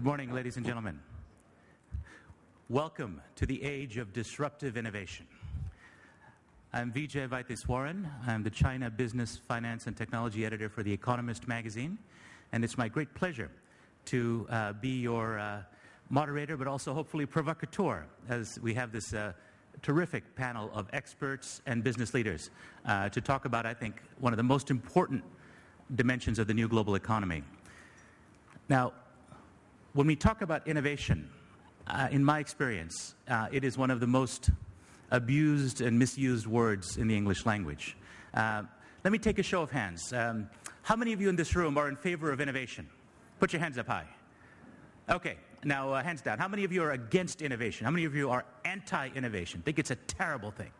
Good morning, ladies and gentlemen. Welcome to the age of disruptive innovation. I'm Vijay Vaitheeswaran. I'm the China Business, Finance, and Technology Editor for The Economist magazine, and it's my great pleasure to uh, be your uh, moderator, but also hopefully provocateur, as we have this uh, terrific panel of experts and business leaders uh, to talk about, I think, one of the most important dimensions of the new global economy. Now, when we talk about innovation, uh, in my experience, uh, it is one of the most abused and misused words in the English language. Uh, let me take a show of hands. Um, how many of you in this room are in favor of innovation? Put your hands up high. Okay, now uh, hands down. How many of you are against innovation? How many of you are anti-innovation? Think it's a terrible thing?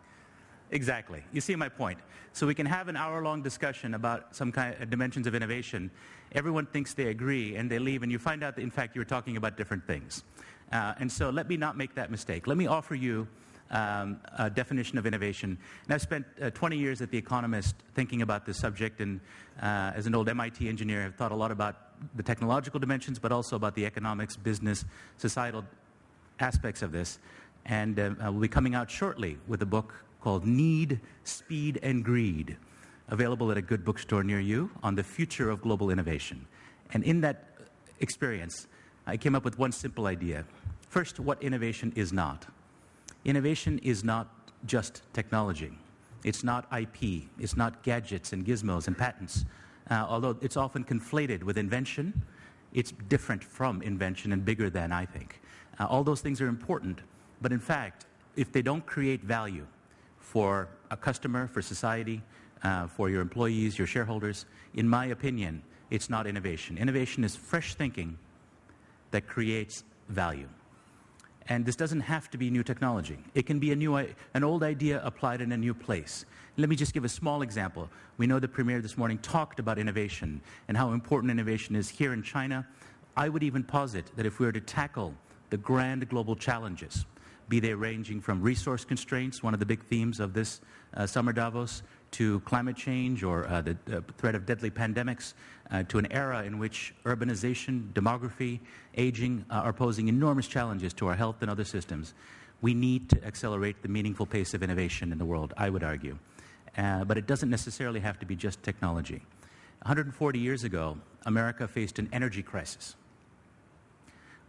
Exactly. You see my point. So we can have an hour-long discussion about some kind of dimensions of innovation. Everyone thinks they agree, and they leave, and you find out that, in fact, you're talking about different things. Uh, and so let me not make that mistake. Let me offer you um, a definition of innovation. And I've spent uh, 20 years at The Economist thinking about this subject, and uh, as an old MIT engineer, I've thought a lot about the technological dimensions, but also about the economics, business, societal aspects of this. And uh, we'll be coming out shortly with a book called Need, Speed, and Greed, available at a good bookstore near you on the future of global innovation. And in that experience, I came up with one simple idea. First, what innovation is not. Innovation is not just technology. It's not IP. It's not gadgets and gizmos and patents. Uh, although it's often conflated with invention, it's different from invention and bigger than, I think. Uh, all those things are important, but in fact, if they don't create value, for a customer, for society, uh, for your employees, your shareholders. In my opinion, it's not innovation. Innovation is fresh thinking that creates value. And this doesn't have to be new technology. It can be a new, an old idea applied in a new place. Let me just give a small example. We know the Premier this morning talked about innovation and how important innovation is here in China. I would even posit that if we were to tackle the grand global challenges, be they ranging from resource constraints, one of the big themes of this uh, summer Davos, to climate change or uh, the uh, threat of deadly pandemics, uh, to an era in which urbanization, demography, aging uh, are posing enormous challenges to our health and other systems. We need to accelerate the meaningful pace of innovation in the world, I would argue. Uh, but it doesn't necessarily have to be just technology. 140 years ago, America faced an energy crisis.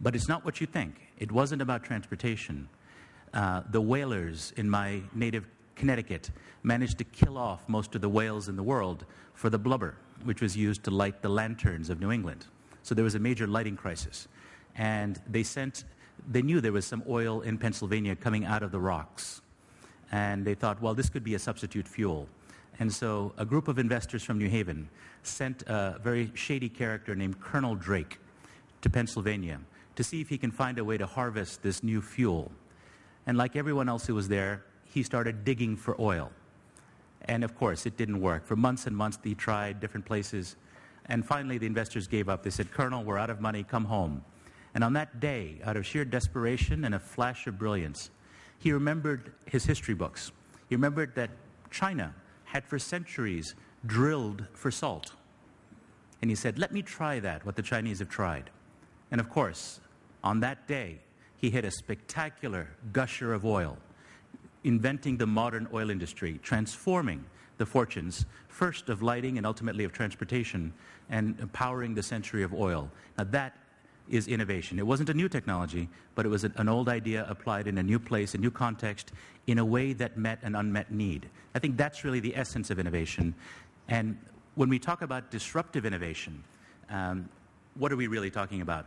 But it's not what you think. It wasn't about transportation. Uh, the whalers in my native Connecticut managed to kill off most of the whales in the world for the blubber, which was used to light the lanterns of New England. So there was a major lighting crisis. And they sent, they knew there was some oil in Pennsylvania coming out of the rocks. And they thought, well, this could be a substitute fuel. And so a group of investors from New Haven sent a very shady character named Colonel Drake to Pennsylvania to see if he can find a way to harvest this new fuel. And like everyone else who was there, he started digging for oil. And of course, it didn't work. For months and months, he tried different places. And finally, the investors gave up. They said, Colonel, we're out of money, come home. And on that day, out of sheer desperation and a flash of brilliance, he remembered his history books. He remembered that China had for centuries drilled for salt. And he said, Let me try that, what the Chinese have tried. And of course, on that day, he hit a spectacular gusher of oil, inventing the modern oil industry, transforming the fortunes, first of lighting and ultimately of transportation, and empowering the century of oil. Now that is innovation. It wasn't a new technology, but it was an old idea applied in a new place, a new context, in a way that met an unmet need. I think that's really the essence of innovation. And when we talk about disruptive innovation, um, what are we really talking about?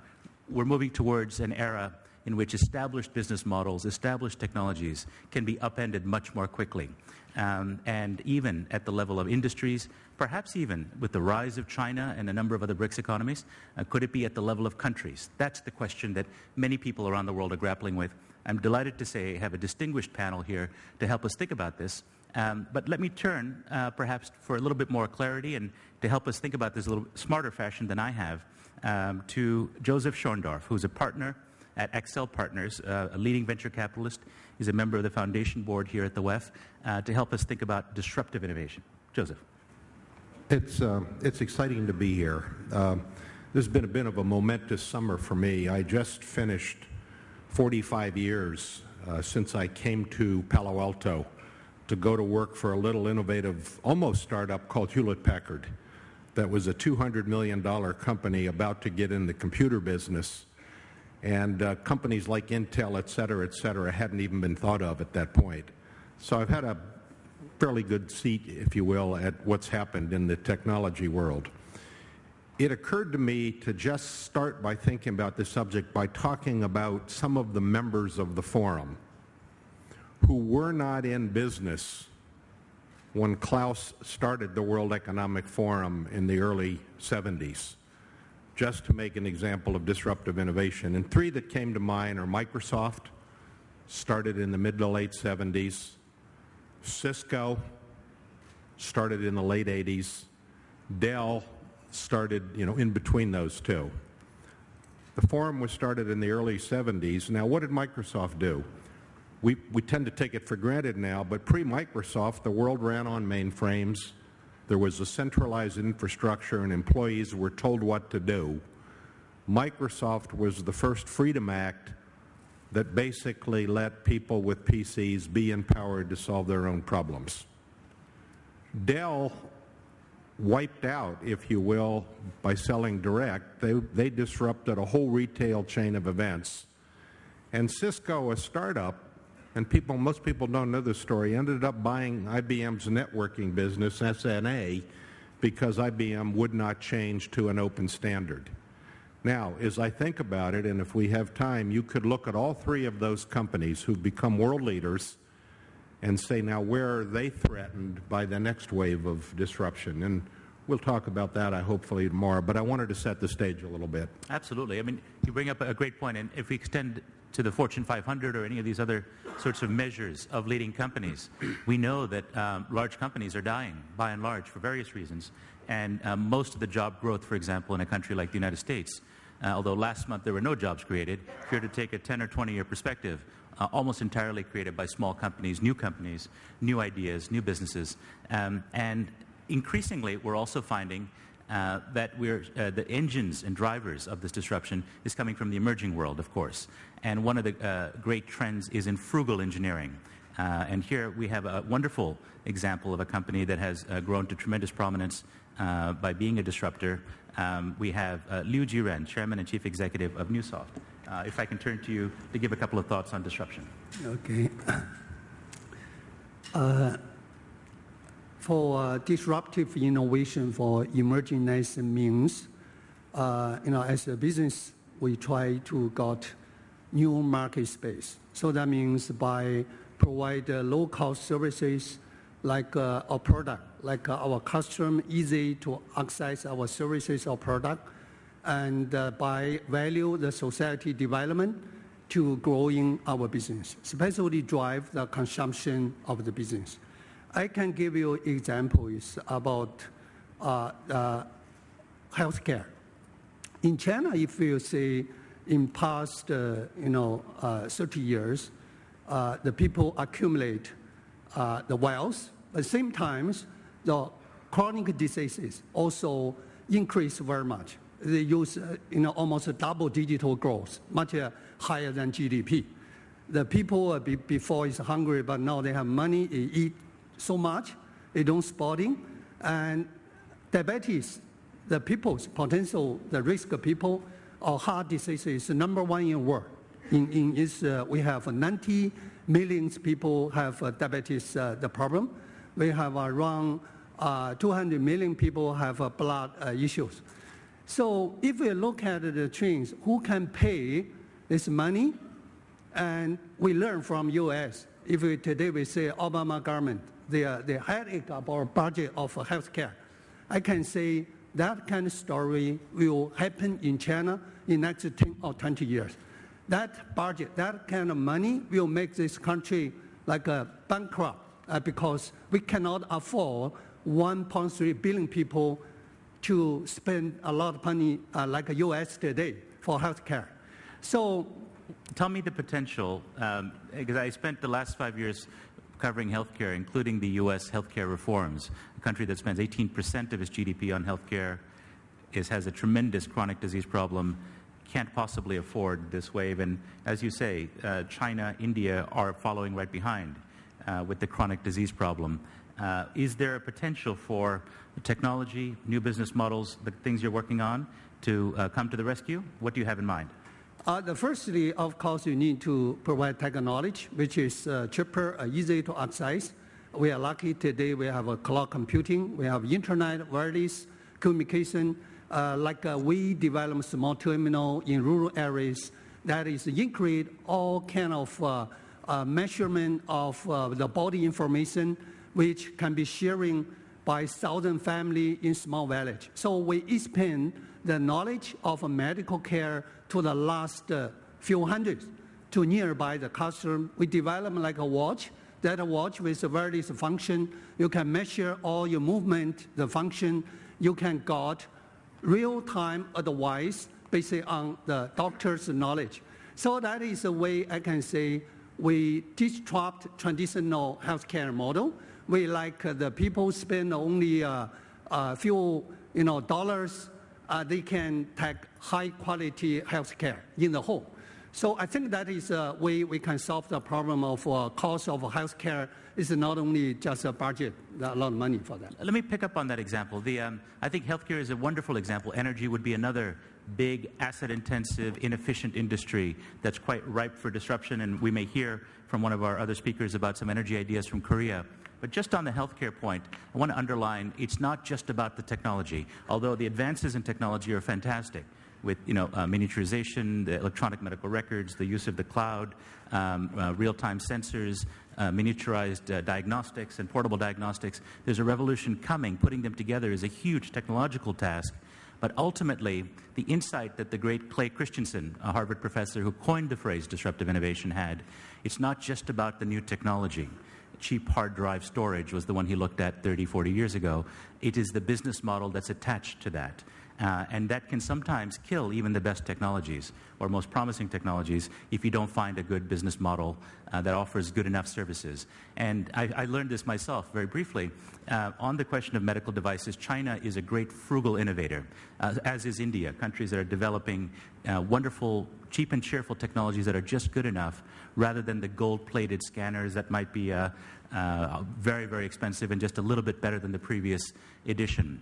We're moving towards an era in which established business models, established technologies can be upended much more quickly. Um, and even at the level of industries, perhaps even with the rise of China and a number of other BRICS economies, uh, could it be at the level of countries? That's the question that many people around the world are grappling with. I'm delighted to say I have a distinguished panel here to help us think about this. Um, but let me turn, uh, perhaps for a little bit more clarity and to help us think about this a little smarter fashion than I have, um, to Joseph Schoendorf, who's a partner at Accel Partners, uh, a leading venture capitalist. He's a member of the foundation board here at the WEF uh, to help us think about disruptive innovation. Joseph. It's, uh, it's exciting to be here. Um, This has been a bit of a momentous summer for me. I just finished 45 years uh, since I came to Palo Alto to go to work for a little innovative, almost startup called Hewlett Packard that was a $200 million company about to get in the computer business. And uh, companies like Intel, et cetera, et cetera, hadn't even been thought of at that point. So I've had a fairly good seat, if you will, at what's happened in the technology world. It occurred to me to just start by thinking about this subject by talking about some of the members of the forum who were not in business when Klaus started the World Economic Forum in the early 70s, just to make an example of disruptive innovation. And three that came to mind are Microsoft, started in the mid to late 70s, Cisco, started in the late 80s, Dell started, you know, in between those two. The forum was started in the early 70s. Now, what did Microsoft do? we, we tend to take it for granted now, but pre-Microsoft, the world ran on mainframes. There was a centralized infrastructure and employees were told what to do. Microsoft was the first Freedom Act that basically let people with PCs be empowered to solve their own problems. Dell wiped out, if you will, by selling direct. They, they disrupted a whole retail chain of events. And Cisco, a startup, and people, most people don't know this story, ended up buying IBM's networking business, SNA, because IBM would not change to an open standard. Now, as I think about it, and if we have time, you could look at all three of those companies who've become world leaders and say, now, where are they threatened by the next wave of disruption? And we'll talk about that, I hopefully, tomorrow. But I wanted to set the stage a little bit. Absolutely. I mean, you bring up a great point, and if we extend to the Fortune 500 or any of these other sorts of measures of leading companies. We know that um, large companies are dying, by and large, for various reasons. And um, most of the job growth, for example, in a country like the United States, uh, although last month there were no jobs created, if you're to take a 10 or 20 year perspective, uh, almost entirely created by small companies, new companies, new ideas, new businesses. Um, and increasingly, we're also finding uh, that we're, uh, the engines and drivers of this disruption is coming from the emerging world, of course. And one of the uh, great trends is in frugal engineering. Uh, and here we have a wonderful example of a company that has uh, grown to tremendous prominence uh, by being a disruptor. Um, we have Liu Jiren, Chairman and Chief Executive of Neusoft. if I can turn to you to give a couple of thoughts on disruption. Okay for uh, disruptive innovation for emerging means, uh, you know, as a business, we try to got new market space. So that means by provide uh, low-cost services like our product, like our customer easy to access our services or product, and by value the society development to growing our business, especially drive the consumption of the business. I can give you examples about uh, uh, healthcare. In China, if you see in past, uh, you know, uh, 30 years, uh, the people accumulate uh, the wealth. At the same time, the chronic diseases also increase very much. They use, you know, almost a double digital growth, much higher than GDP. The people before is hungry, but now they have money, they eat so much, they don't spotting. And diabetes, the people's potential, the risk of people or heart disease is number one in the world. In, in is, uh, we have 90 million people have uh, diabetes, uh, the problem. We have around uh, 200 million people have uh, blood uh, issues. So if we look at the trends, who can pay this money? And we learn from US. If we, today we say Obama government, the, the headache about budget of healthcare. I can say that kind of story will happen in China in next 10 or 20 years. That budget, that kind of money will make this country like a bankrupt uh, because we cannot afford 1.3 billion people to spend a lot of money uh, like the US today for healthcare. So tell me the potential, um, because I spent the last five years covering healthcare, including the U.S. healthcare reforms, a country that spends 18% of its GDP on healthcare. is, has a tremendous chronic disease problem, can't possibly afford this wave. And as you say, uh, China, India are following right behind uh, with the chronic disease problem. Uh, is there a potential for technology, new business models, the things you're working on, to uh, come to the rescue? What do you have in mind? Uh, the firstly, of course, you need to provide technology, which is uh, cheaper, uh, easy to access. We are lucky today we have a cloud computing, we have internet, wireless communication, like we develop small terminal in rural areas that is include all kind of measurement of the body information, which can be sharing by thousand family in small village. So we expand the knowledge of medical care to the last uh, few hundreds to nearby the customer. We develop like a watch that watch with various function. You can measure all your movement, the function. You can get real-time advice based on the doctor's knowledge. So that is a way I can say we disrupt traditional healthcare model. We like uh, the people spend only a uh, uh, few you know, dollars, uh, they can take high quality healthcare in the home. So I think that is a way we can solve the problem of uh, cost of healthcare. Is not only just a budget, a lot of money for that. Let me pick up on that example. The, um, I think healthcare is a wonderful example. Energy would be another big, asset-intensive, inefficient industry that's quite ripe for disruption. And we may hear from one of our other speakers about some energy ideas from Korea. But just on the healthcare point, I want to underline it's not just about the technology, although the advances in technology are fantastic with you know, uh, miniaturization, the electronic medical records, the use of the cloud, um, uh, real-time sensors, uh, miniaturized uh, diagnostics and portable diagnostics. There's a revolution coming. Putting them together is a huge technological task. But ultimately, the insight that the great Clay Christensen, a Harvard professor who coined the phrase disruptive innovation, had, it's not just about the new technology cheap hard drive storage was the one he looked at 30, 40 years ago. It is the business model that's attached to that. Uh, and that can sometimes kill even the best technologies or most promising technologies if you don't find a good business model uh, that offers good enough services. And I, I learned this myself very briefly. Uh, on the question of medical devices, China is a great frugal innovator, uh, as is India, countries that are developing uh, wonderful, cheap and cheerful technologies that are just good enough rather than the gold-plated scanners that might be uh, very, very expensive and just a little bit better than the previous edition.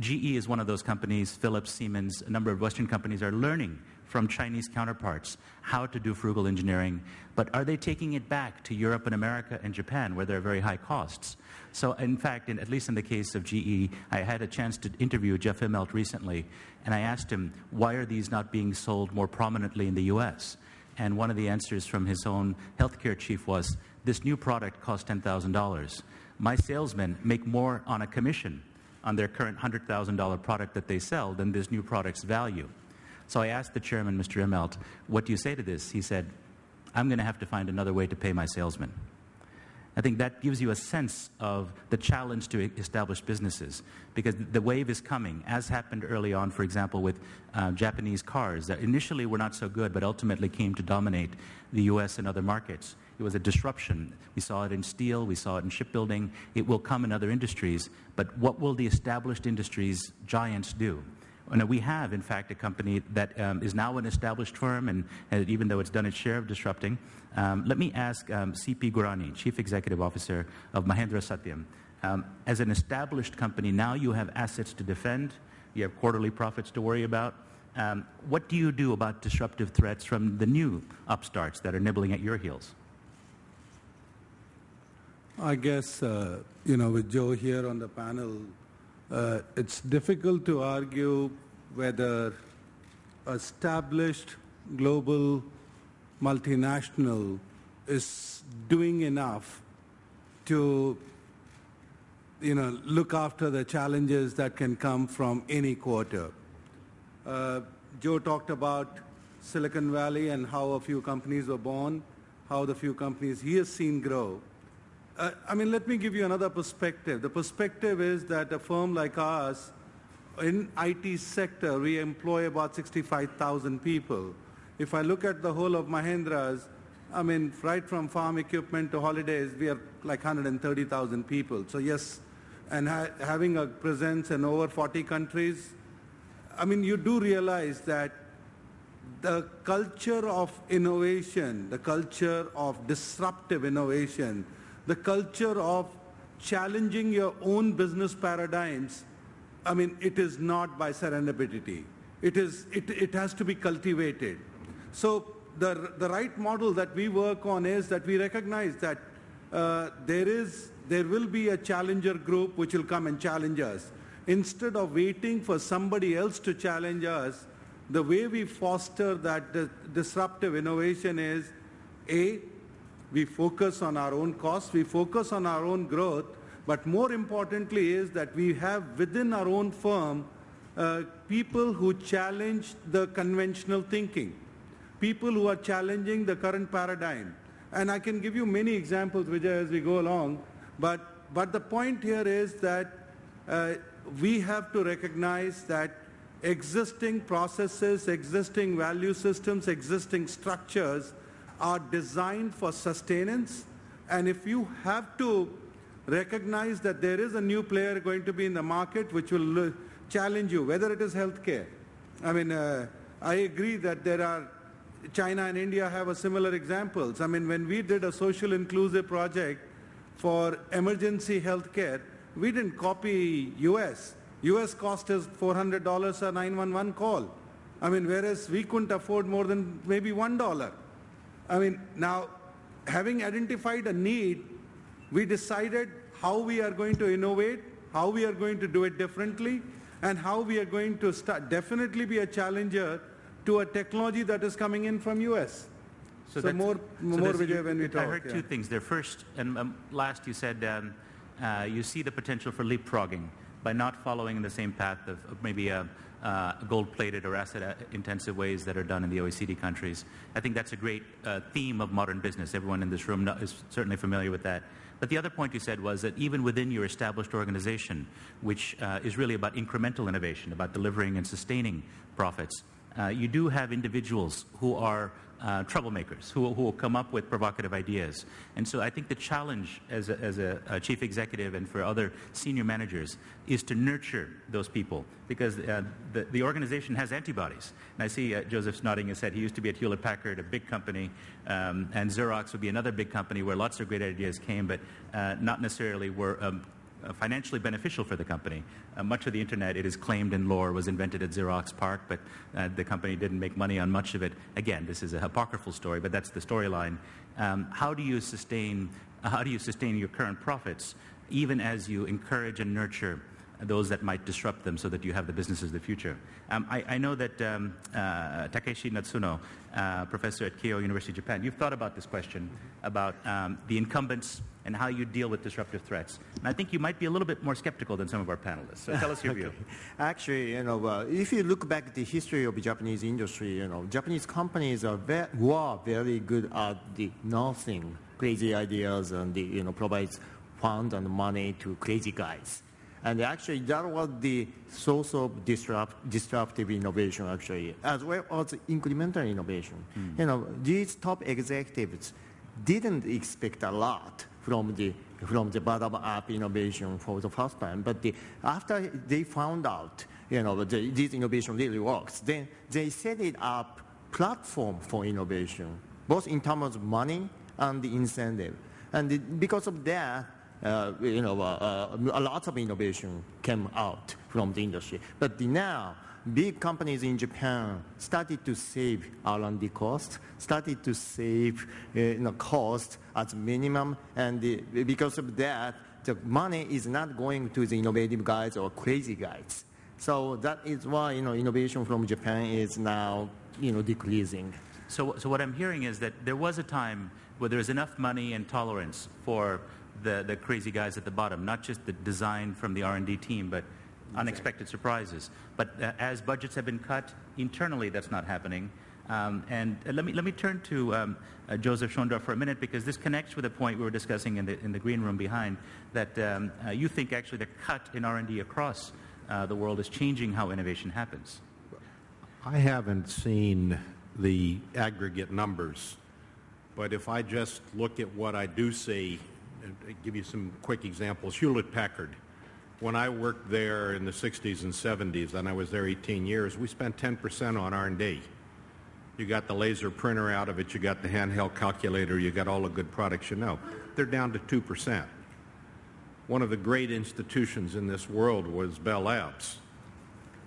GE is one of those companies, Philips, Siemens, a number of Western companies are learning from Chinese counterparts how to do frugal engineering, but are they taking it back to Europe and America and Japan where there are very high costs? So in fact, in, at least in the case of GE, I had a chance to interview Jeff Immelt recently, and I asked him, why are these not being sold more prominently in the US? And one of the answers from his own healthcare chief was, this new product costs $10,000. My salesmen make more on a commission on their current $100,000 product that they sell than this new product's value. So I asked the chairman, Mr. Immelt, what do you say to this? He said, I'm going to have to find another way to pay my salesmen. I think that gives you a sense of the challenge to establish businesses because the wave is coming, as happened early on, for example, with uh, Japanese cars that initially were not so good but ultimately came to dominate the US and other markets. It was a disruption. We saw it in steel, we saw it in shipbuilding. It will come in other industries, but what will the established industries giants do? And we have, in fact, a company that um, is now an established firm, and, and, even though it's done its share of disrupting. Um, let me ask um, C.P. Gurnani, Chief Executive Officer of Mahindra Satyam. Um, as an established company, now you have assets to defend, you have quarterly profits to worry about. Um, what do you do about disruptive threats from the new upstarts that are nibbling at your heels? I guess, uh, you know, with Joe here on the panel, uh, it's difficult to argue whether established global multinational is doing enough to you know, look after the challenges that can come from any quarter. Uh, Joe talked about Silicon Valley and how a few companies were born, how the few companies he has seen grow. Uh, I mean, let me give you another perspective. The perspective is that a firm like ours, in IT sector, we employ about 65,000 people. If I look at the whole of Mahindra's, I mean, right from farm equipment to holidays, we are like 130,000 people. So yes, and ha having a presence in over 40 countries, I mean, you do realize that the culture of innovation, the culture of disruptive innovation, the culture of challenging your own business paradigms, I mean, it is not by serendipity. It, is, it, it has to be cultivated. So the, the right model that we work on is that we recognize that uh, there is there will be a challenger group which will come and challenge us. Instead of waiting for somebody else to challenge us, the way we foster that disruptive innovation is A, we focus on our own costs, we focus on our own growth, but more importantly is that we have within our own firm uh, people who challenge the conventional thinking, people who are challenging the current paradigm. And I can give you many examples, Vijay, as we go along, but, but the point here is that uh, we have to recognize that existing processes, existing value systems, existing structures are designed for sustenance. And if you have to recognize that there is a new player going to be in the market which will challenge you, whether it is healthcare. I mean, uh, I agree that there are, China and India have a similar examples. I mean, when we did a social inclusive project for emergency healthcare, we didn't copy US. US cost is $400 a 911 call. I mean, whereas we couldn't afford more than maybe $1. I mean, now, having identified a need, we decided how we are going to innovate, how we are going to do it differently, and how we are going to start, definitely be a challenger to a technology that is coming in from US. So, so more, so more Vijay when we talk. I heard yeah. two things there. First, and um, last, you said um, uh, you see the potential for leapfrogging by not following the same path of, of maybe a, uh, gold-plated or asset-intensive ways that are done in the OECD countries. I think that's a great uh, theme of modern business. Everyone in this room is certainly familiar with that. But the other point you said was that even within your established organization, which uh, is really about incremental innovation, about delivering and sustaining profits, uh, you do have individuals who are uh, troublemakers who, who, will come up with provocative ideas. And so I think the challenge as a, as a, a chief executive and for other senior managers is to nurture those people because uh, the, the, organization has antibodies. And I see uh, Joseph's nodding his head. He used to be at Hewlett Packard, a big company, um, and Xerox would be another big company where lots of great ideas came, but uh, not necessarily were um, financially beneficial for the company. Uh, much of the internet, it is claimed in lore, was invented at Xerox PARC, but uh, the company didn't make money on much of it. Again, this is a apocryphal story, but that's the storyline. Um, how do you sustain how do you sustain your current profits even as you encourage and nurture those that might disrupt them so that you have the businesses of the future. Um, I, I, know that um, uh, Takeshi Natsuno, uh, professor at Keio University, of Japan, you've thought about this question about um, the incumbents and how you deal with disruptive threats. And I think you might be a little bit more skeptical than some of our panelists. So tell us your okay. view. Actually, you know, uh, if you look back at the history of Japanese industry, you know, Japanese companies are ve were very good at the nothing, crazy ideas and the, you know, provides fund and money to crazy guys. And actually, that was the source of disrupt, disruptive innovation, actually, as well as incremental innovation. Mm. You know, these top executives didn't expect a lot from the from the bottom-up innovation for the first time. But the, after they found out, you know, the, this innovation really works, then they set it up platform for innovation, both in terms of money and the incentive. And the, because of that, uh, you know, uh, uh, a lot of innovation came out from the industry. But now, big companies in Japan started to save R&D cost, started to save uh, you know, cost at minimum, and the, because of that, the money is not going to the innovative guys or crazy guys. So that is why you know innovation from Japan is now you know decreasing. So, so what I'm hearing is that there was a time where there was enough money and tolerance for the, the crazy guys at the bottom, not just the design from the R&D team, but unexpected surprises. But uh, as budgets have been cut, internally that's not happening. Um, and uh, let, me, let me turn to um, uh, Joseph Schoendorf for a minute because this connects with a point we were discussing in the, in the green room behind that um, uh, you think actually the cut in R&D across uh, the world is changing how innovation happens. I haven't seen the aggregate numbers, but if I just look at what I do see, give you some quick examples. Hewlett Packard When I worked there in the 60s and 70s, and I was there 18 years, we spent 10% on R&D. You got the laser printer out of it, you got the handheld calculator, you got all the good products you know. They're down to 2%. One of the great institutions in this world was Bell Labs.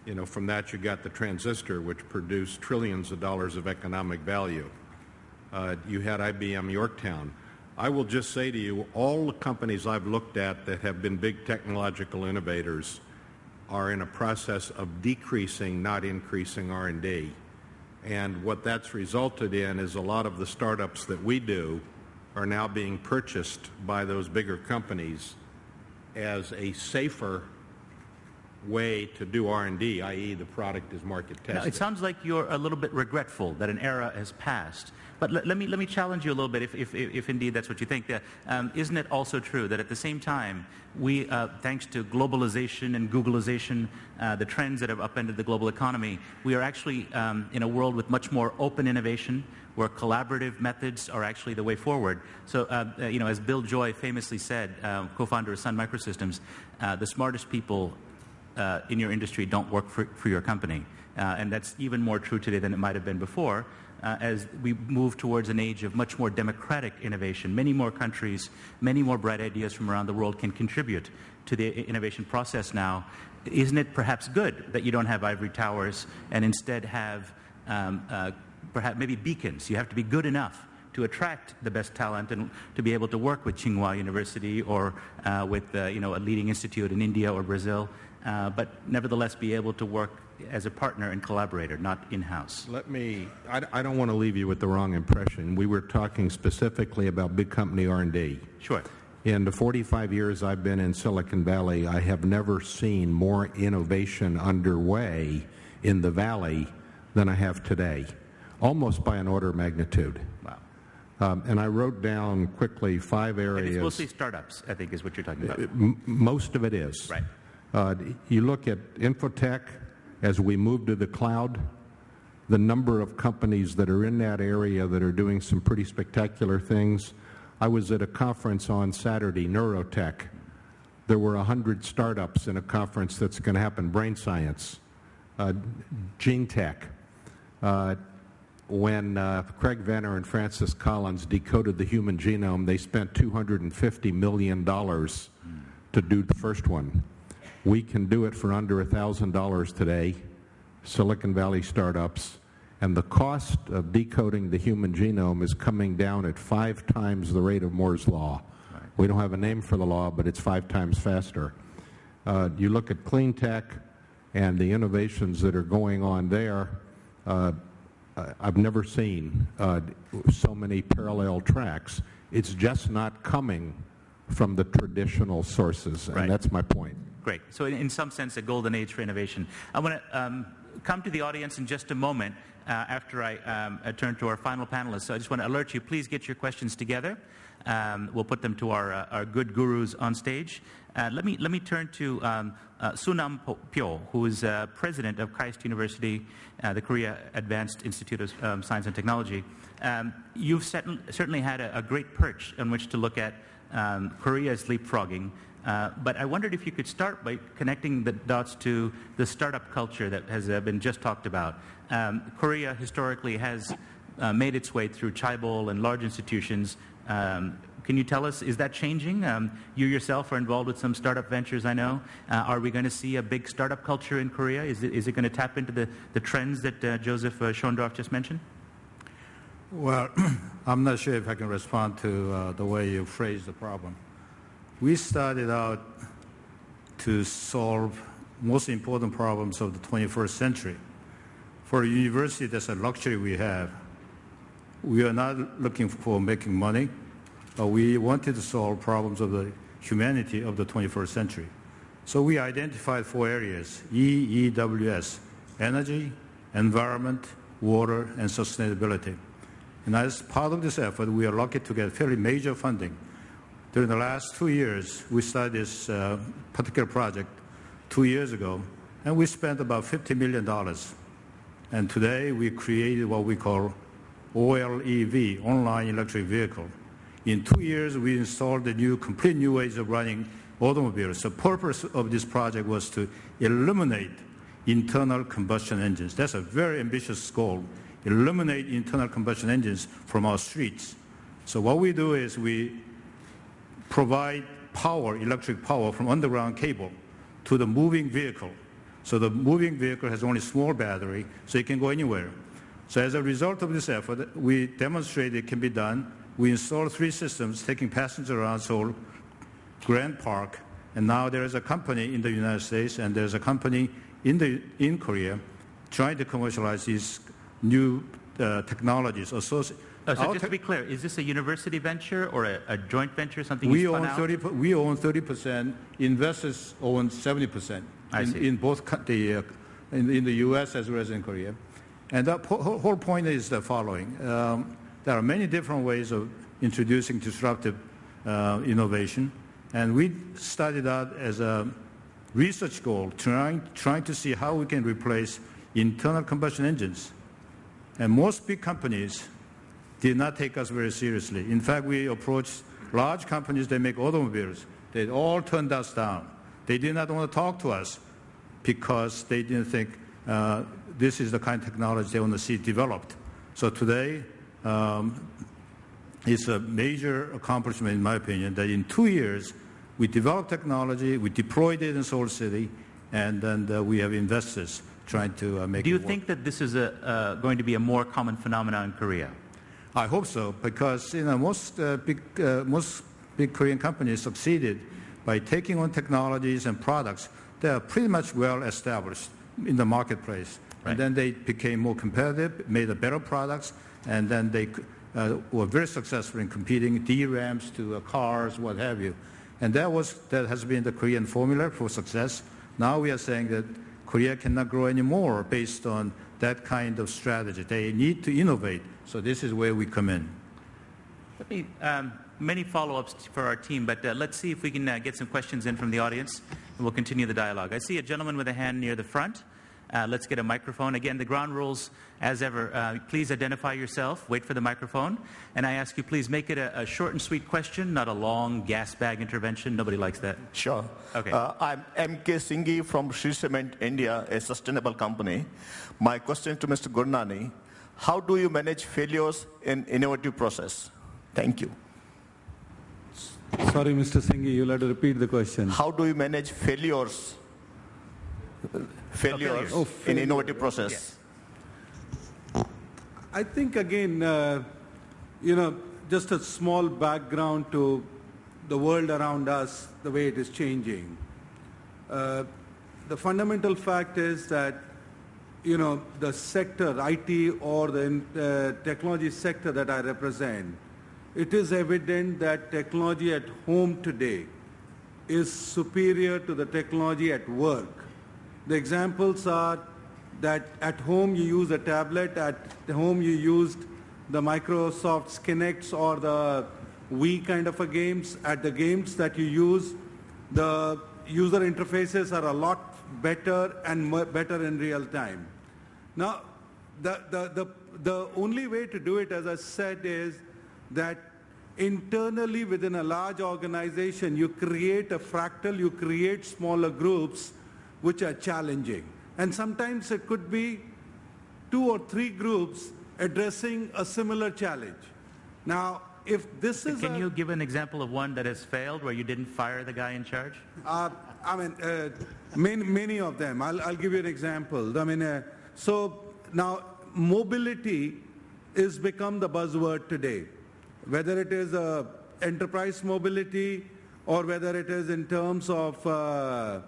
You know, from that you got the transistor, which produced trillions of dollars of economic value. Uh, you had IBM Yorktown. I will just say to you, all the companies I've looked at that have been big technological innovators are in a process of decreasing, not increasing R&D. And what that's resulted in is a lot of the startups that we do are now being purchased by those bigger companies as a safer way to do R&D, i.e. the product is market tested. Now, it sounds like you're a little bit regretful that an era has passed. But let, let me, let me challenge you a little bit, if, if, if indeed that's what you think. Uh, um, isn't it also true that at the same time, we, uh, thanks to globalization and Googleization, uh, the trends that have upended the global economy, we are actually um, in a world with much more open innovation, where collaborative methods are actually the way forward. So, uh, uh you know, as Bill Joy famously said, uh, co-founder of Sun Microsystems, uh, the smartest people uh, in your industry don't work for, for your company. Uh, and that's even more true today than it might have been before. Uh, as we move towards an age of much more democratic innovation. Many more countries, many more bright ideas from around the world can contribute to the innovation process now. Isn't it perhaps good that you don't have ivory towers and instead have um, uh, perhaps maybe beacons? You have to be good enough to attract the best talent and to be able to work with Tsinghua University or uh, with uh, you know, a leading institute in India or Brazil uh, but nevertheless be able to work as a partner and collaborator, not in-house. Let me, I, I, don't want to leave you with the wrong impression. We were talking specifically about big company R&D. Sure. In the 45 years I've been in Silicon Valley, I have never seen more innovation underway in the Valley than I have today, almost by an order of magnitude. Wow. Um, and I wrote down quickly five areas. And it's mostly startups, I think, is what you're talking about. It, most of it is. Right. Uh, you look at Infotech as we move to the cloud, the number of companies that are in that area that are doing some pretty spectacular things. I was at a conference on Saturday, Neurotech. There were 100 startups in a conference that's going to happen, Brain Science, uh, Gene Tech. Uh, when uh, Craig Venter and Francis Collins decoded the human genome, they spent $250 million to do the first one. We can do it for under $1,000 today, Silicon Valley startups, and the cost of decoding the human genome is coming down at five times the rate of Moore's Law. Right. We don't have a name for the law, but it's five times faster. Uh, you look at clean tech and the innovations that are going on there, uh, I've never seen uh, so many parallel tracks. It's just not coming from the traditional sources, and right. that's my point. Great. So in, in, some sense, a golden age for innovation. I want to um, come to the audience in just a moment uh, after I um, turn to our final panelists. So I just want to alert you, please get your questions together. Um, we'll put them to our, uh, our good gurus on stage. Uh, let, me, let me turn to um, uh, Sunam Pyo, who is uh, president of KAIST University, uh, the Korea Advanced Institute of um, Science and Technology. Um, you've certainly had a, a, great perch on which to look at um, Korea's leapfrogging uh, but I wondered if you could start by connecting the dots to the startup culture that has uh, been just talked about. Um, Korea historically has uh, made its way through chaebol and large institutions. Um, can you tell us, is that changing? Um, you yourself are involved with some startup ventures, I know. Uh, are we going to see a big startup culture in Korea? Is it, is it going to tap into the, the trends that uh, Joseph Schoendorf just mentioned? Well, I'm not sure if I can respond to the way you phrased the problem we started out to solve most important problems of the 21st century. For a university, that's a luxury we have. We are not looking for making money, but we wanted to solve problems of the humanity of the 21st century. So we identified four areas, EEWS, energy, environment, water, and sustainability. And as part of this effort, we are lucky to get fairly major funding during the last two years, we started this uh, particular project two years ago, and we spent about $50 million. And today, we created what we call OLEV, Online Electric Vehicle. In two years, we installed the new, complete new ways of running automobiles. The purpose of this project was to eliminate internal combustion engines. That's a very ambitious goal, eliminate internal combustion engines from our streets. So what we do is we provide power, electric power from underground cable to the moving vehicle. So the moving vehicle has only small battery, so it can go anywhere. So as a result of this effort, we demonstrated it can be done. We installed three systems taking passengers around Seoul, Grand Park, and now there is a company in the United States and there's a company in, the, in Korea trying to commercialize these new uh, technologies. Associated. Oh, so just to be clear, is this a university venture or a, a joint venture, something we own 30. per- We own 30 percent. Investors own 70 percent. I in, see. in both the uh, in, in the U.S. as well as in Korea. And the po- whole point is the following: um, there are many different ways of introducing disruptive uh, innovation, and we started out as a research goal, trying trying to see how we can replace internal combustion engines. And most big companies did not take us very seriously. In fact, we approached large companies that make automobiles. They all turned us down. They did not want to talk to us because they didn't think uh, this is the kind of technology they want to see developed. So today, um, it's a major accomplishment, in my opinion, that in two years, we developed technology, we deployed it in Seoul City, and then uh, we have investors trying to uh, make Do you think that this is a, uh, going to be a more common phenomenon in Korea? I hope so, because you know most uh, big uh, most big Korean companies succeeded by taking on technologies and products that are pretty much well established in the marketplace, Right. and then they became more competitive, made a better products, and then they uh, were very successful in competing DRAMs to uh, cars, what have you, and that was that has been the Korean formula for success. Now we are saying that Korea cannot grow anymore based on that kind of strategy. They need to innovate. So this is where we come in. Let me, um, many follow-ups for our team, but uh, let's see if we can uh, get some questions in from the audience, and we'll continue the dialogue. I see a gentleman with a hand near the front. Uh, let's get a microphone. Again, the ground rules, as ever, uh, please identify yourself, wait for the microphone, and I ask you please make it a, a short and sweet question, not a long gas bag intervention. Nobody likes that. Sure. Okay. Uh, I'm M.K. Singhi from Shree Cement India, a sustainable company. My question to Mr. Gurnani, how do you manage failures in innovative process? Thank you. Sorry, Mr. Singhi, you'll have to repeat the question. How do you manage failures, failures failures. Oh, in innovative process? Yes. I think again, uh, you know, just a small background to the world around us, the way it is changing. Uh, the fundamental fact is that, you know, the sector, IT or the uh, technology sector that I represent, it is evident that technology at home today is superior to the technology at work. The examples are that at home you use a tablet, at home you used the Microsoft Kinects or the Wii kind of a games. At the games that you use, the user interfaces are a lot better and better in real time. Now, the, the, the, the only way to do it, as I said, is that internally within a large organization, you create a fractal, you create smaller groups which are challenging. And sometimes it could be two or three groups addressing a similar challenge. Now, if this is Can a, you give an example of one that has failed where you didn't fire the guy in charge? uh, I mean, uh, many, many of them. I'll, I'll give you an example. I mean, uh, so now mobility is become the buzzword today. Whether it is uh, enterprise mobility or whether it is in terms of, uh,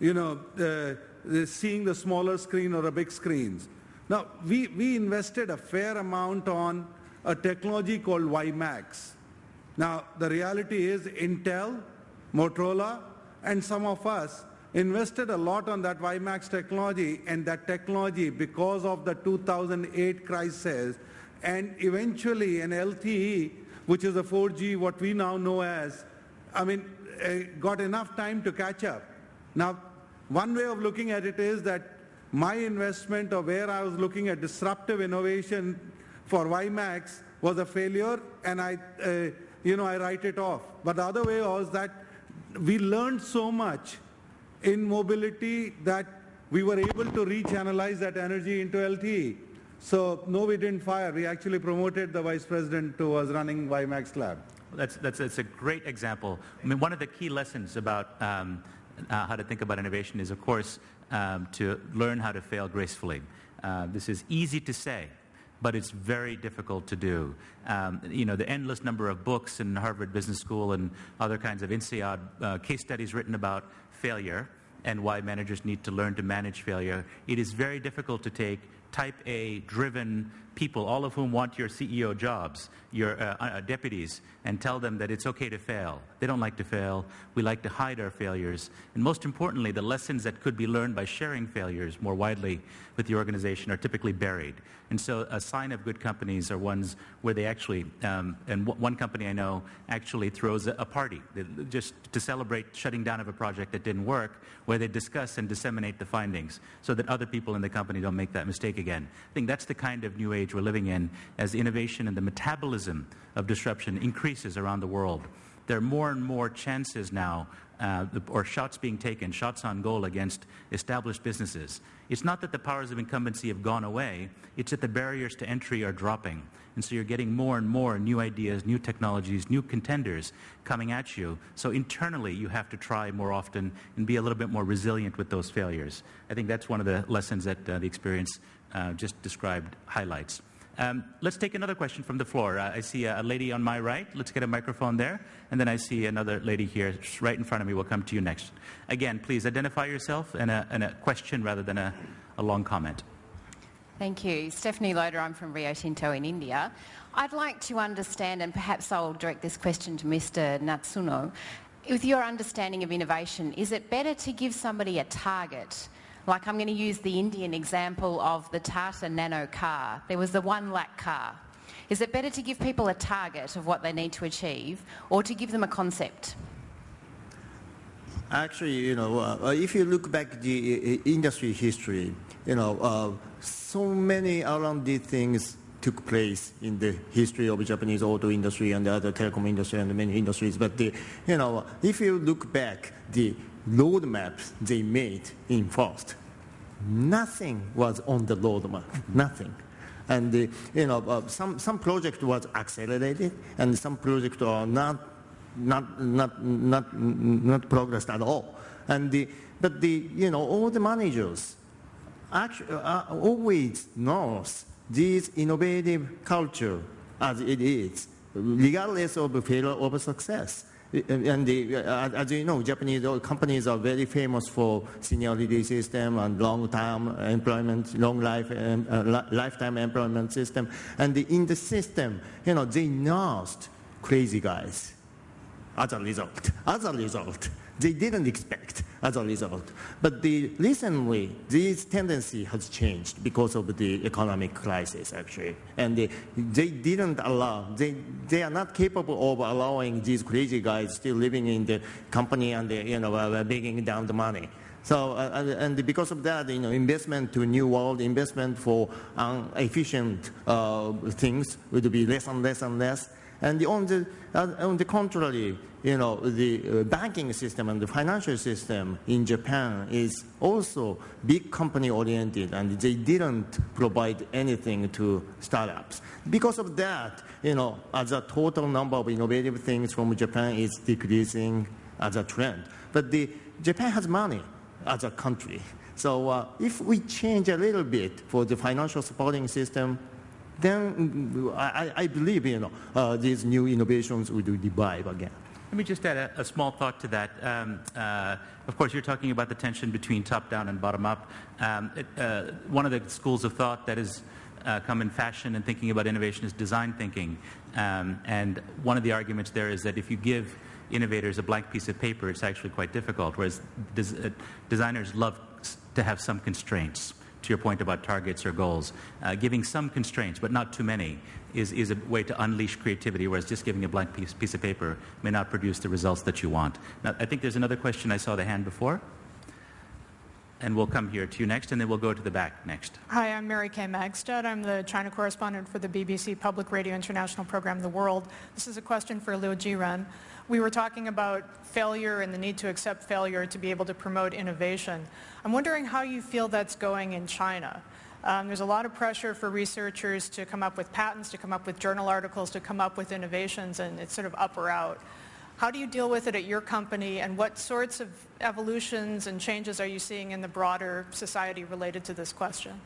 you know, uh, seeing the smaller screen or a big screens. Now, we, we invested a fair amount on a technology called WiMAX. Now, the reality is Intel, Motorola, and some of us invested a lot on that WiMAX technology, and that technology, because of the 2008 crisis, and eventually an LTE, which is a 4G, what we now know as, I mean, uh, got enough time to catch up. Now, one way of looking at it is that my investment or where I was looking at disruptive innovation for WiMAX was a failure and I, uh, you know, I write it off. But the other way was that we learned so much in mobility that we were able to rechannelize that energy into LTE. So no, we didn't fire. We actually promoted the vice president who was running WiMAX Lab. That's, that's, that's a great example. I mean, one of the key lessons about um, uh, how to think about innovation is, of course, um, to learn how to fail gracefully. Uh, this is easy to say, but it's very difficult to do. Um, you know, the endless number of books in Harvard Business School and other kinds of INSEAD uh, case studies written about failure and why managers need to learn to manage failure. It is very difficult to take type A driven people, all of whom want your CEO jobs, your uh, uh, deputies, and tell them that it's okay to fail. They don't like to fail. We like to hide our failures. And most importantly, the lessons that could be learned by sharing failures more widely with the organization are typically buried. And so a sign of good companies are ones where they actually, um, and one company I know actually throws a, a party just to celebrate shutting down of a project that didn't work, where they discuss and disseminate the findings so that other people in the company don't make that mistake again. I think that's the kind of new age we're living in as innovation and the metabolism of disruption increases around the world. There are more and more chances now uh, or shots being taken, shots on goal against established businesses. It's not that the powers of incumbency have gone away, it's that the barriers to entry are dropping. And so you're getting more and more new ideas, new technologies, new contenders coming at you. So internally, you have to try more often and be a little bit more resilient with those failures. I think that's one of the lessons that uh, the experience uh, just described highlights. Um, let's take another question from the floor. Uh, I see a, a, lady on my right. Let's get a microphone there. And then I see another lady here right in front of me. We'll come to you next. Again, please identify yourself and a, and a question rather than a, a long comment. Thank you. Stephanie Loader, I'm from Rio Tinto in India. I'd like to understand, and perhaps I'll direct this question to Mr. Natsuno. With your understanding of innovation, is it better to give somebody a target like I'm going to use the Indian example of the Tata Nano car. There was the one lakh car. Is it better to give people a target of what they need to achieve or to give them a concept? Actually, you know, uh, if you look back the uh, industry history, you know, uh, so many R&D things took place in the history of Japanese auto industry and the other telecom industry and many industries. But the, you know, if you look back, the roadmaps they made in first. Nothing was on the roadmap, nothing. And the, you know, uh, some, some project was accelerated and some projects are not, not, not, not, not progressed at all. And the, but the, you know, all the managers actually, uh, always knows this innovative culture as it is, regardless of failure or success. And the, uh, as you know, Japanese companies are very famous for seniority system and long-term employment, long life, um, uh, lifetime employment system. And the, in the system, you know, they nursed crazy guys as a result. As a result, they didn't expect as a result. But the, recently, this tendency has changed because of the economic crisis, actually. And they, they didn't allow, they, they are not capable of allowing these crazy guys still living in the company and, the, you know, uh, bringing down the money. So, uh, and because of that, you know, investment to new world, investment for um, efficient uh, things would be less and less and less. And on the, uh, on the contrary, you know, the uh, banking system and the financial system in Japan is also big company oriented and they didn't provide anything to startups. Because of that, you know, as a total number of innovative things from Japan is decreasing as a trend. But the, Japan has money as a country. So uh, if we change a little bit for the financial supporting system, then I, I believe you know, uh, these new innovations will revive again. Let me just add a, a small thought to that. Um, uh, of course, you're talking about the tension between top-down and bottom-up. Um, uh, one of the schools of thought that has uh, come in fashion in thinking about innovation is design thinking. Um, and one of the arguments there is that if you give innovators a blank piece of paper, it's actually quite difficult, whereas des uh, designers love to have some constraints to your point about targets or goals, uh, giving some constraints, but not too many, is, is a way to unleash creativity, whereas just giving a blank piece, piece of paper may not produce the results that you want. Now, I think there's another question. I saw the hand before. And we'll come here to you next, and then we'll go to the back next. Hi, I'm Mary Kay Magistad. I'm the China correspondent for the BBC Public Radio International program, The World. This is a question for Liu Jiren. We were talking about failure and the need to accept failure to be able to promote innovation. I'm wondering how you feel that's going in China. Um, there's a lot of pressure for researchers to come up with patents, to come up with journal articles, to come up with innovations, and it's sort of up or out. How do you deal with it at your company, and what sorts of evolutions and changes are you seeing in the broader society related to this question?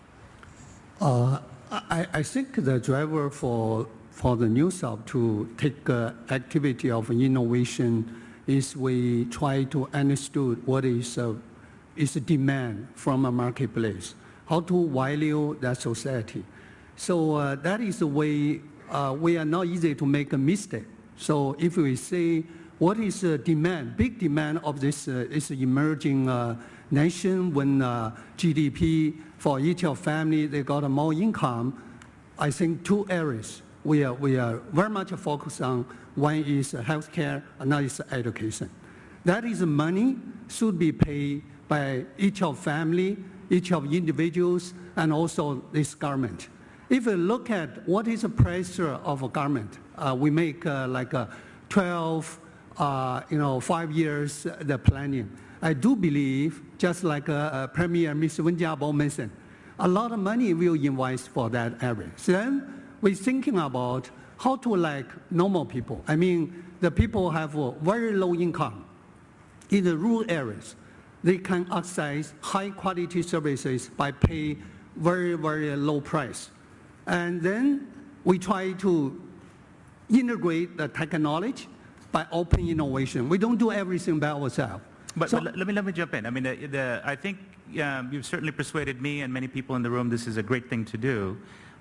Uh, I, I, think the driver for, for the Neusoft to take uh, activity of innovation is we try to understand what is, uh, is demand from a marketplace, how to value that society. So uh, that is the way uh, we are not easy to make a mistake. So if we say what is the demand, big demand of this uh, is emerging uh, nation when uh, GDP for each of family, they got more income. I think two areas we are, we are very much focused on. One is healthcare, another is education. That is money should be paid by each of family, each of individuals, and also this government. If you look at what is the pressure of a government, uh, we make uh, like a 12 uh, you know, five years uh, the planning. I do believe, just like uh, uh Premier Mr. Wen Jiabao mentioned, a lot of money will invest for that area. So then we're thinking about how to like normal people. I mean, the people have very low income in the rural areas. They can access high quality services by pay very, very low price. And then we try to integrate the technology by open innovation. We don't do everything by ourselves. But, so, but let, me, let me jump in. I mean, the, the, I think um, you've certainly persuaded me and many people in the room this is a great thing to do.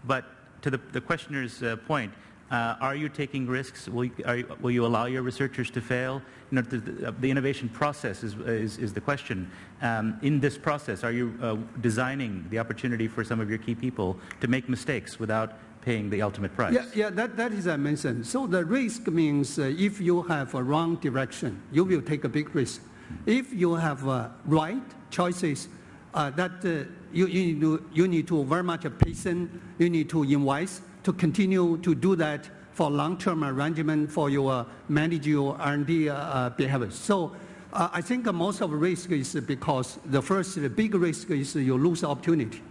But to the, the questioner's uh, point, uh, are you taking risks? Will you, you, will you, allow your researchers to fail? You know, the, the innovation process is, is, is the question. Um, in this process, are you uh, designing the opportunity for some of your key people to make mistakes without paying the ultimate price. Yeah, yeah that, that is I mentioned. So the risk means uh, if you have a wrong direction, you will take a big risk. If you have uh, right choices, uh, that uh, you, you, need to, you need to very much patient, you need to invest to continue to do that for long-term arrangement for your manage your R&D uh, uh, behavior. So uh, I think most of the risk is because the first the big risk is you lose opportunity.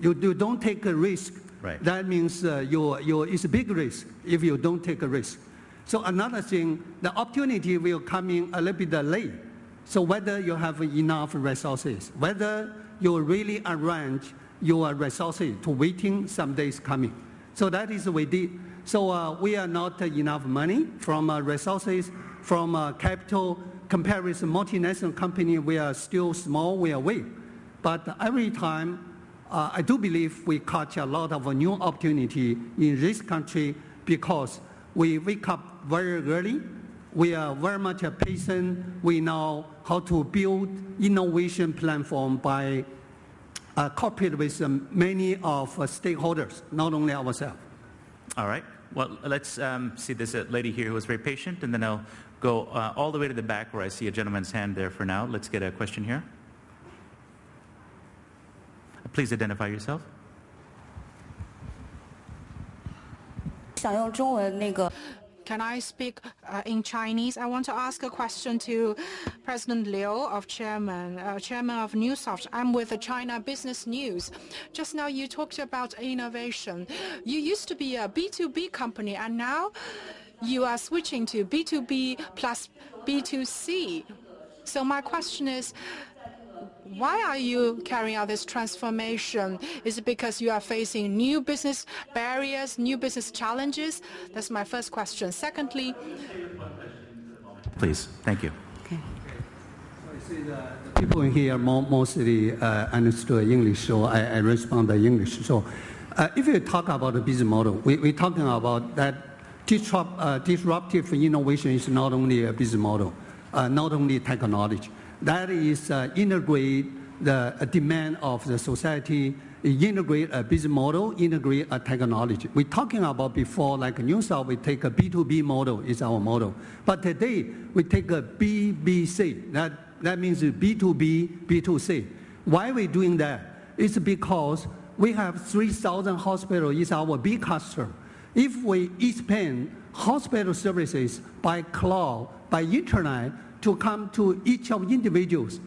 You, you don't take a risk Right. That means uh, you, you, it's a big risk if you don't take a risk. So another thing, the opportunity will come in a little bit late. So whether you have enough resources, whether you really arrange your resources to waiting some days coming. So that is we did. So uh, we are not enough money from uh, resources, from uh, capital. Compared with multinational company, we are still small, we are weak. But every time uh, I do believe we catch a lot of new opportunity in this country because we wake up very early. We are very much a patient. We know how to build innovation platform by uh, cooperate with many of uh, stakeholders, not only ourselves. All right. Well, let's um, see this lady here who was very patient, and then I'll go uh, all the way to the back where I see a gentleman's hand there for now. Let's get a question here. Please identify yourself. Can I speak uh, in Chinese? I want to ask a question to President Liu of Chairman, uh, Chairman of Neusoft. I'm with the China Business News. Just now you talked about innovation. You used to be a B2B company and now you are switching to B2B plus B2C. So my question is, why are you carrying out this transformation? Is it because you are facing new business barriers, new business challenges? That's my first question. Secondly, please, thank you. Okay. I see the, people here mostly uh, understood English, so I, I respond in English. So, uh, if you talk about the business model, we, we're talking about that disrupt, uh, disruptive innovation is not only a business model, uh, not only technology that is uh, integrate the uh, demand of the society, integrate a business model, integrate a technology. We're talking about before, like Neusoft, we take a B2B model is our model. But today, we take a BBC. That, that means B2B, B2C. Why we doing that? It's because we have 3,000 hospitals is our big customer. If we expand hospital services by cloud, by internet, to come to each of individuals,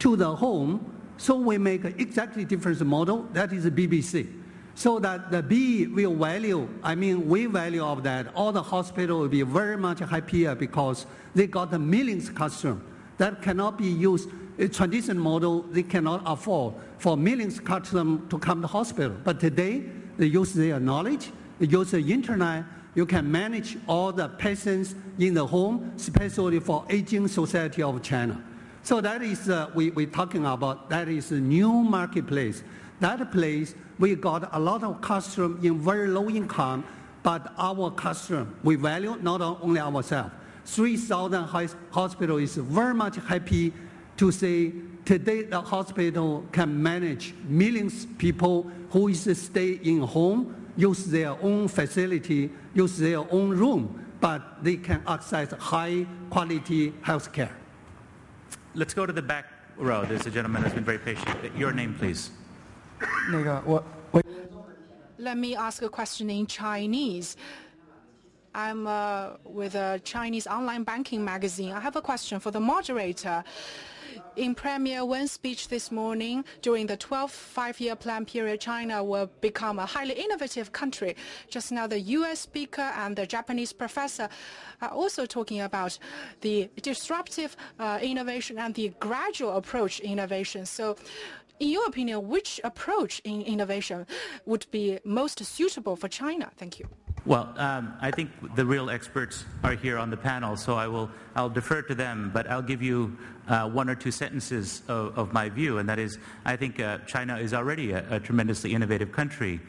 to the home, so we make exactly different model, that is BBC. So that the B will value, I mean, we value of that, all the hospital will be very much happier because they got the millions customer that cannot be used, a traditional model they cannot afford for millions customer to come to hospital. But today, they use their knowledge, they use the internet, you can manage all the patients in the home, especially for aging society of China. So that is, uh, we, we're talking about, that is a new marketplace. That place, we got a lot of customers in very low income, but our customer, we value not only ourselves. 3,000 hospital is very much happy to say today the hospital can manage millions of people who is stay in home, use their own facility, use their own room, but they can access high quality health care. Let's go to the back row. There's a gentleman who's been very patient. Your name, please. Let me ask a question in Chinese. I'm uh, with a Chinese online banking magazine. I have a question for the moderator. In Premier Wen's speech this morning, during the 12th five-year plan period, China will become a highly innovative country. Just now, the U.S. speaker and the Japanese professor are also talking about the disruptive uh, innovation and the gradual approach innovation. So in your opinion, which approach in innovation would be most suitable for China? Thank you. Well, um, I think the real experts are here on the panel, so I will I'll defer to them. But I'll give you uh, one or two sentences of, of, my view, and that is, I think uh, China is already a, a tremendously innovative country,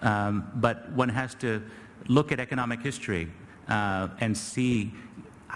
um, but one has to look at economic history uh, and see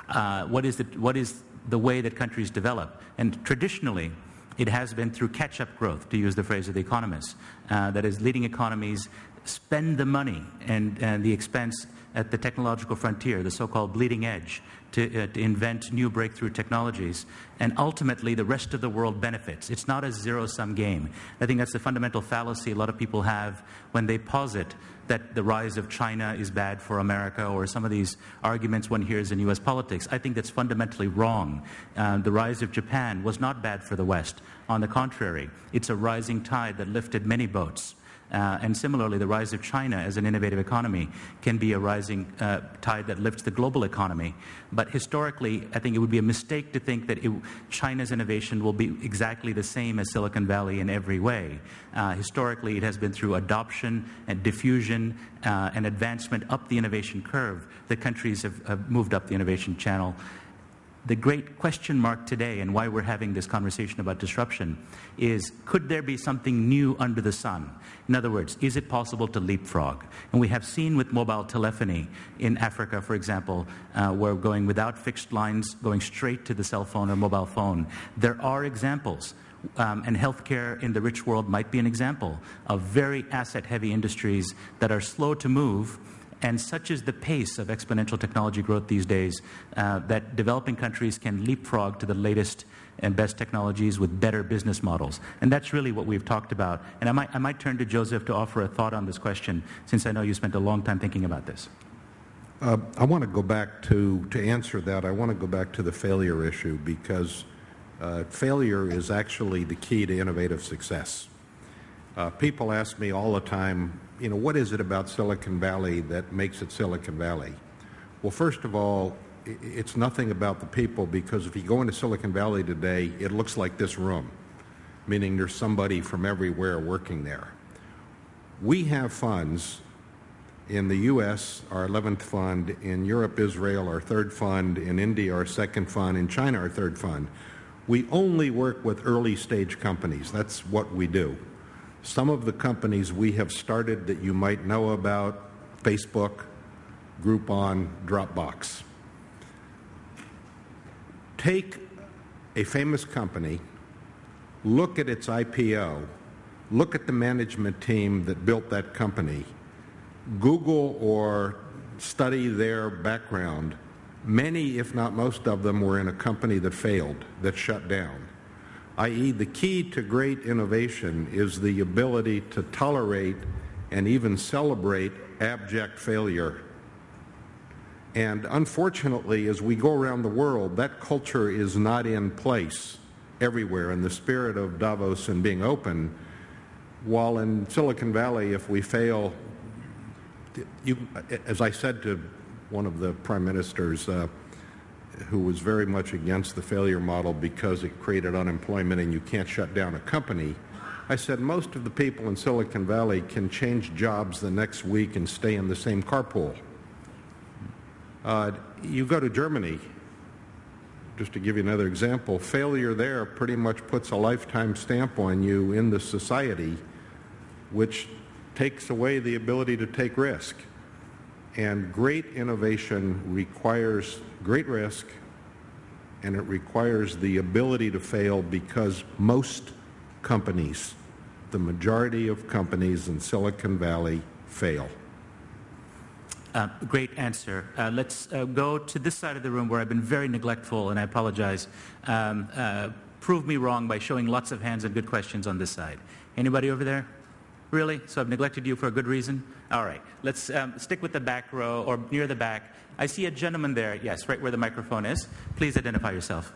uh, what is the what is the way that countries develop. And traditionally, it has been through catch-up growth, to use the phrase of the economists. Uh, that is, leading economies spend the money and, and the expense at the technological frontier, the so-called bleeding edge, to, uh, to, invent new breakthrough technologies. And ultimately, the rest of the world benefits. It's not a zero-sum game. I think that's the fundamental fallacy a lot of people have when they posit that the rise of China is bad for America or some of these arguments one hears in U.S. politics. I think that's fundamentally wrong. Uh, the rise of Japan was not bad for the West. On the contrary, it's a rising tide that lifted many boats. Uh, and similarly, the rise of China as an innovative economy can be a rising uh, tide that lifts the global economy. But historically, I think it would be a mistake to think that it, China's innovation will be exactly the same as Silicon Valley in every way. Uh, historically, it has been through adoption and diffusion uh, and advancement up the innovation curve that countries have, have moved up the innovation channel the great question mark today and why we're having this conversation about disruption is could there be something new under the sun? In other words, is it possible to leapfrog? And we have seen with mobile telephony in Africa, for example, uh, where going without fixed lines, going straight to the cell phone or mobile phone. There are examples um, and healthcare in the rich world might be an example of very asset heavy industries that are slow to move and such is the pace of exponential technology growth these days uh, that developing countries can leapfrog to the latest and best technologies with better business models. And that's really what we've talked about. And I might, I might turn to Joseph to offer a thought on this question, since I know you spent a long time thinking about this. Uh, I want to go back to, to answer that, I want to go back to the failure issue because uh, failure is actually the key to innovative success. Uh, people ask me all the time, you know, what is it about Silicon Valley that makes it Silicon Valley? Well, first of all, it's nothing about the people because if you go into Silicon Valley today, it looks like this room, meaning there's somebody from everywhere working there. We have funds in the U.S., our 11th fund, in Europe, Israel, our third fund, in India, our second fund, in China, our third fund. We only work with early stage companies. That's what we do. Some of the companies we have started that you might know about, Facebook, Groupon, Dropbox. Take a famous company, look at its IPO, look at the management team that built that company, Google or study their background. Many, if not most of them, were in a company that failed, that shut down. i.e., the key to great innovation is the ability to tolerate and even celebrate abject failure. And unfortunately, as we go around the world, that culture is not in place everywhere in the spirit of Davos and being open. While in Silicon Valley, if we fail, you, as I said to one of the prime ministers uh, who was very much against the failure model because it created unemployment and you can't shut down a company, I said most of the people in Silicon Valley can change jobs the next week and stay in the same carpool. Uh, you go to Germany, just to give you another example, failure there pretty much puts a lifetime stamp on you in the society, which takes away the ability to take risk. And great innovation requires great risk, and it requires the ability to fail because most companies, the majority of companies in Silicon Valley, fail. Uh, great answer. Uh, let's uh, go to this side of the room where I've been very neglectful, and I apologize. Um, uh, prove me wrong by showing lots of hands and good questions on this side. Anybody over there? Really? So I've neglected you for a good reason? All right. Let's um, stick with the back row or near the back. I see a gentleman there. Yes, right where the microphone is. Please identify yourself.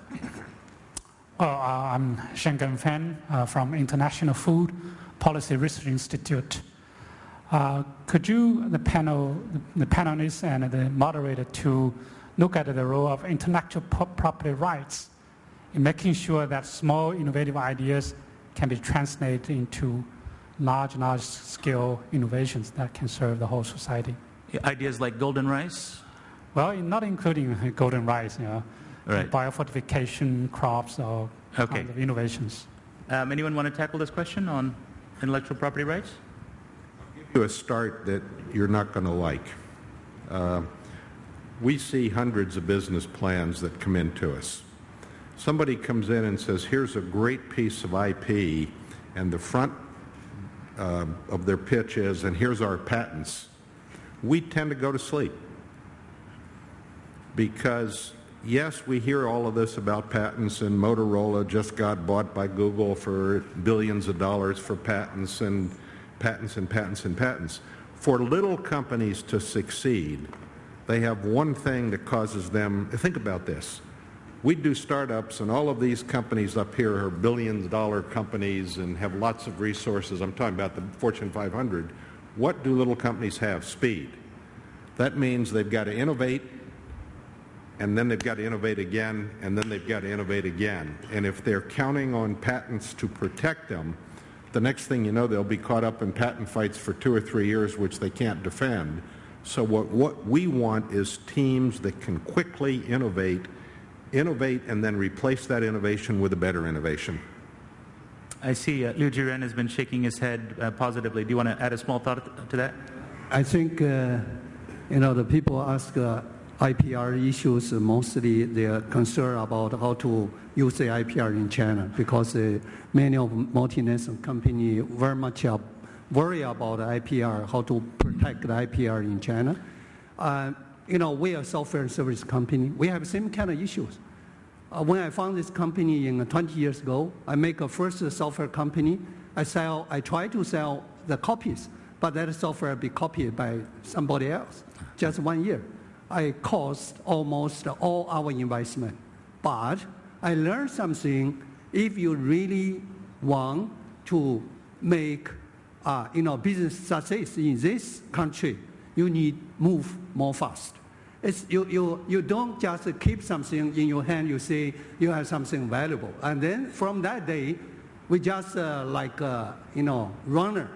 Oh, uh, I'm Shenggen Fan from International Food Policy Research Institute. Uh, could you, the panel, the panelists and the moderator, to look at the role of intellectual property rights in making sure that small innovative ideas can be translated into large, large scale innovations that can serve the whole society? Ideas like golden rice? Well, not including golden rice, you know, right. biofortification crops or okay. kind of innovations. Um, anyone want to tackle this question on intellectual property rights? You a start that you're not going to like. Uh, we see hundreds of business plans that come into us. Somebody comes in and says, here's a great piece of IP, and the front uh, of their pitch is, and here's our patents. We tend to go to sleep because yes, we hear all of this about patents, and Motorola just got bought by Google for billions of dollars for patents, and patents and patents and patents. For little companies to succeed, they have one thing that causes them, think about this. We do startups, and all of these companies up here are billion dollar companies and have lots of resources. I'm talking about the Fortune 500. What do little companies have? Speed. That means they've got to innovate, and then they've got to innovate again, and then they've got to innovate again. And if they're counting on patents to protect them, the next thing you know, they'll be caught up in patent fights for two or three years, which they can't defend. So what, what we want is teams that can quickly innovate, innovate, and then replace that innovation with a better innovation. I see uh, Liu Jiren has been shaking his head uh, positively. Do you want to add a small thought to that? I think, uh, you know, the people ask uh, IPR issues, mostly they're concerned about how to use the IPR in China because uh, many of multinational companies very much worry about IPR, how to protect the IPR in China. Uh, you know, we are a software and service company. We have same kind of issues. Uh, when I found this company in uh, 20 years ago, I make a first software company. I sell, I try to sell the copies, but that software be copied by somebody else. Just one year. I cost almost all our investment. But I learned something. If you really want to make uh, you know, business success in this country, you need move more fast. It's, you, you, you don't just keep something in your hand, you say you have something valuable. And then from that day, we just uh, like, uh, you know, runner.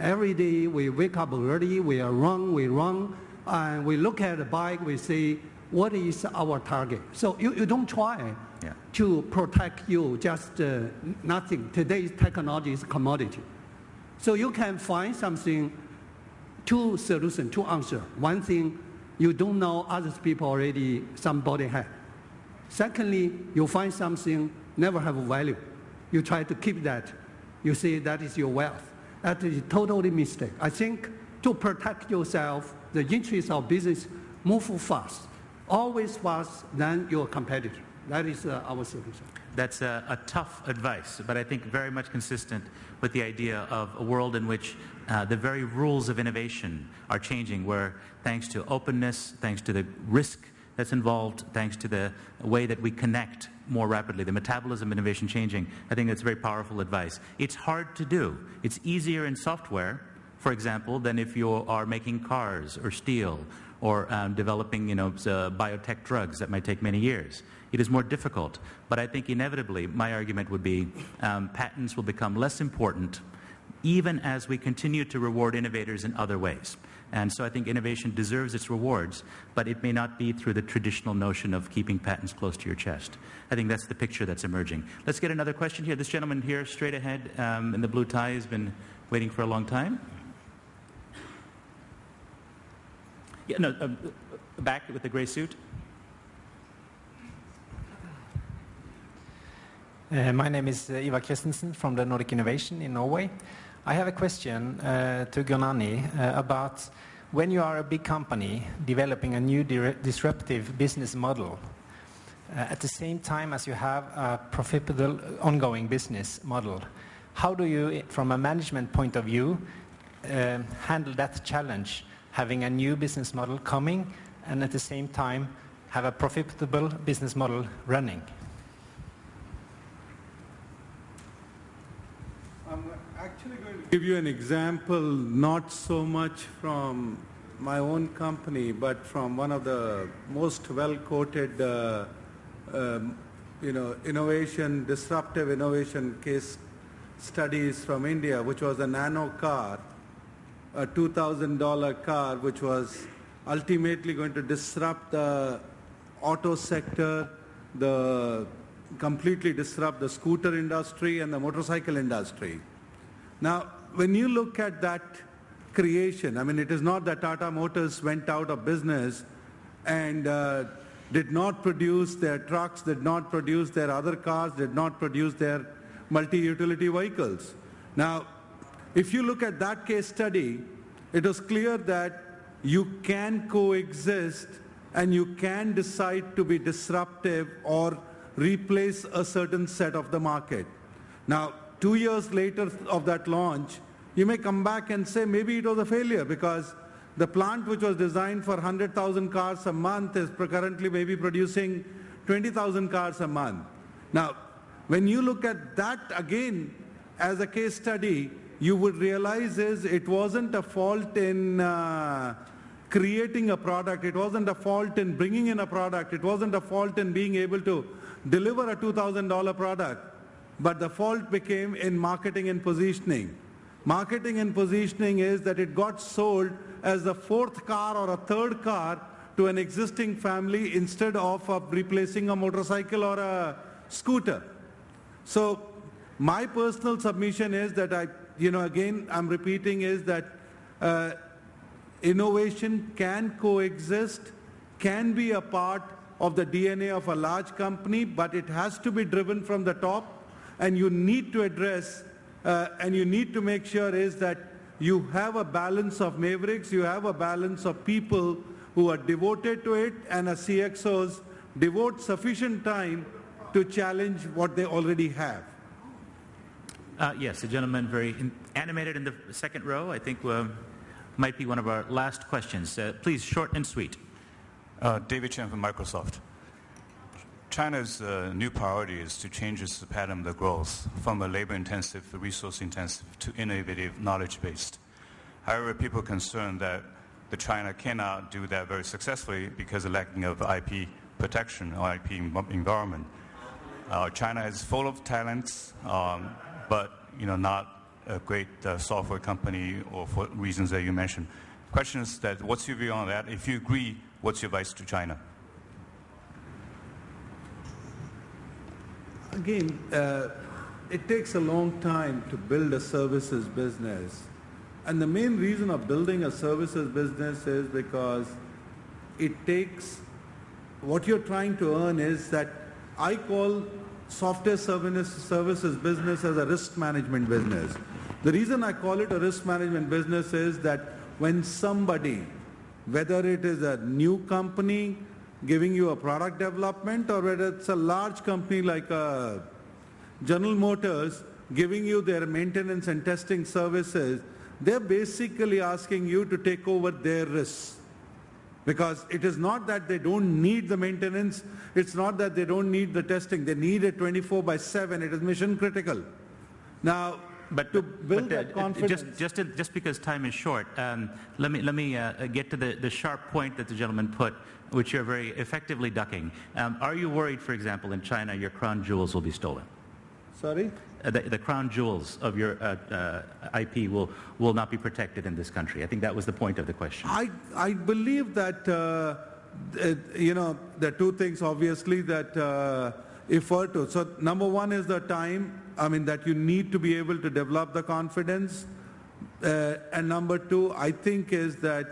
Every day we wake up early, we run, we run, and we look at the bike, we say, what is our target? So you, you don't try yeah. to protect you just uh, nothing. Today's technology is commodity. So you can find something, two solution, two answer. One thing, you don't know other people already, somebody had. Secondly, you find something never have value. You try to keep that. You say that is your wealth. That is totally mistake. I think to protect yourself, the interest of business move fast, always fast than your competitor. That is uh, our solution. that's a, a, tough advice, but I think very much consistent with the idea of a world in which uh, the very rules of innovation are changing, where thanks to openness, thanks to the risk that's involved, thanks to the way that we connect more rapidly, the metabolism of innovation changing, I think that's very powerful advice. It's hard to do. It's easier in software, for example, than if you are making cars or steel or um, developing you know, uh, biotech drugs that might take many years. It is more difficult. But I think inevitably, my argument would be um, patents will become less important even as we continue to reward innovators in other ways. And so I think innovation deserves its rewards, but it may not be through the traditional notion of keeping patents close to your chest. I think that's the picture that's emerging. Let's get another question here. This gentleman here, straight ahead um, in the blue tie, has been waiting for a long time. Yeah, no, uh, back with the gray suit. Uh, my name is uh, Ivar Christensen from the Nordic Innovation in Norway. I have a question uh, to Gurnani uh, about when you are a big company developing a new disruptive business model, uh, at the same time as you have a profitable ongoing business model, how do you, from a management point of view, uh, handle that challenge having a new business model coming and at the same time have a profitable business model running? I'm actually going to give you an example, not so much from my own company, but from one of the most well-quoted, uh, um, you know, innovation, disruptive innovation case studies from India, which was a nano car a $2,000 car which was ultimately going to disrupt the auto sector, the completely disrupt the scooter industry and the motorcycle industry. Now, when you look at that creation, I mean, it is not that Tata Motors went out of business and uh, did not produce their trucks, did not produce their other cars, did not produce their multi-utility vehicles. Now, if you look at that case study, it was clear that you can coexist and you can decide to be disruptive or replace a certain set of the market. Now, two years later of that launch, you may come back and say maybe it was a failure because the plant which was designed for 100,000 cars a month is currently maybe producing 20,000 cars a month. Now, when you look at that again as a case study, you would realize is it wasn't a fault in uh, creating a product, it wasn't a fault in bringing in a product, it wasn't a fault in being able to deliver a $2,000 product, but the fault became in marketing and positioning. Marketing and positioning is that it got sold as a fourth car or a third car to an existing family instead of replacing a motorcycle or a scooter. So my personal submission is that I you know, again, I'm repeating is that uh, innovation can coexist, can be a part of the DNA of a large company, but it has to be driven from the top, and you need to address, uh, and you need to make sure is that you have a balance of mavericks, you have a balance of people who are devoted to it, and as CXOs devote sufficient time to challenge what they already have. Uh, yes, a gentleman very in, animated in the second row. I think uh, might be one of our last questions. Uh, please, short and sweet. Uh, David Chen from Microsoft. China's uh, new priority is to change its pattern of growth from a labor-intensive, resource-intensive to innovative, knowledge-based. However, people are concerned that the China cannot do that very successfully because of lacking of IP protection or IP environment. Uh, China is full of talents. Um, but you know, not a great uh, software company or for reasons that you mentioned. Question is that what's your view on that? If you agree, what's your advice to China? Again, uh, it takes a long time to build a services business. And the main reason of building a services business is because it takes, what you're trying to earn is that I call software services business as a risk management business. The reason I call it a risk management business is that when somebody, whether it is a new company, giving you a product development or whether it's a large company like uh, General Motors giving you their maintenance and testing services, they're basically asking you to take over their risks. Because it is not that they don't need the maintenance, it's not that they don't need the testing, they need it 24 by 7, it is mission critical. Now, but to build but, uh, that confidence. Just, just, just because time is short, um, let me, let me uh, get to the, the sharp point that the gentleman put, which you're very effectively ducking. Um, are you worried, for example, in China, your crown jewels will be stolen? Sorry? Uh, the, the crown jewels of your uh, uh, IP will, will not be protected in this country. I think that was the point of the question. I, I believe that, uh, uh, you know, there are two things obviously that uh, refer to. So number one is the time, I mean, that you need to be able to develop the confidence. And number two, I think is that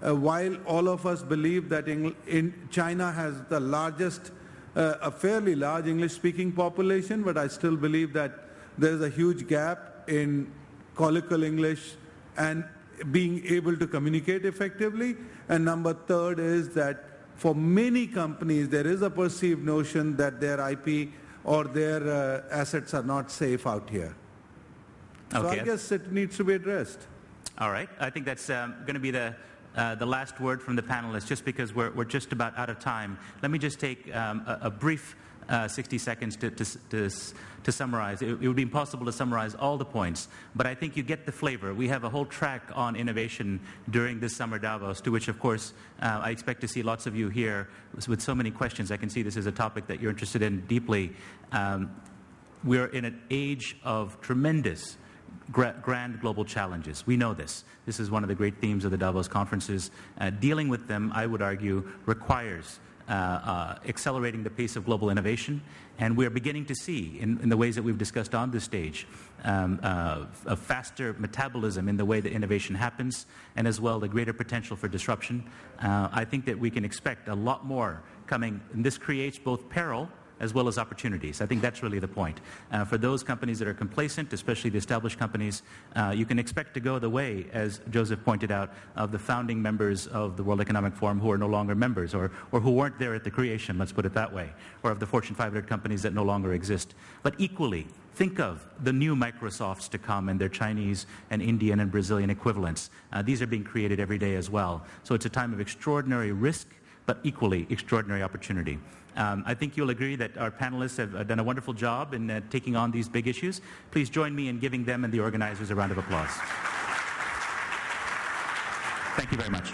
while all of us believe that in China has the largest, a fairly large English-speaking population, but I still believe that there's a huge gap in colloquial English and being able to communicate effectively. And number third is that for many companies, there is a perceived notion that their IP or their uh, assets are not safe out here. So I guess it needs to be addressed. All right. I think that's um, going to be the, uh, the last word from the panelists, just because we're, we're just about out of time. Let me just take um, a, a brief uh, 60 seconds to, to, to, to summarize. It, it would be impossible to summarize all the points, but I think you get the flavor. We have a whole track on innovation during this summer Davos, to which, of course, uh, I expect to see lots of you here with so many questions. I can see this is a topic that you're interested in deeply. Um, we're in an age of tremendous grand global challenges. We know this. This is one of the great themes of the Davos conferences. Uh, dealing with them, I would argue, requires accelerating the pace of global innovation. And we're beginning to see, in, in the ways that we've discussed on this stage, um, uh, a faster metabolism in the way that innovation happens, and as well the greater potential for disruption. Uh, I think that we can expect a lot more coming, and this creates both peril as well as opportunities. I think that's really the point. Uh, for those companies that are complacent, especially the established companies, uh, you can expect to go the way, as Joseph pointed out, of the founding members of the World Economic Forum who are no longer members or, or who weren't there at the creation, let's put it that way, or of the Fortune 500 companies that no longer exist. But equally, think of the new Microsofts to come and their Chinese and Indian and Brazilian equivalents. Uh, these are being created every day as well. So it's a time of extraordinary risk but equally extraordinary opportunity. Um, I think you'll agree that our panelists have uh, done a wonderful job in uh, taking on these big issues. Please join me in giving them and the organizers a round of applause. Thank you very much.